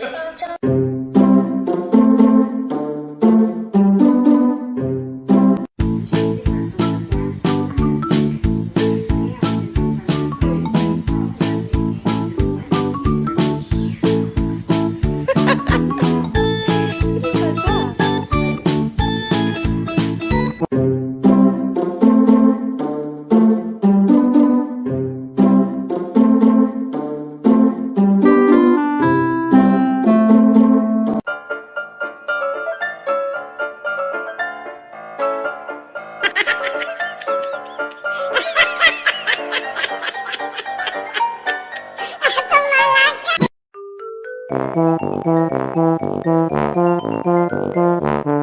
你，张。Thank you.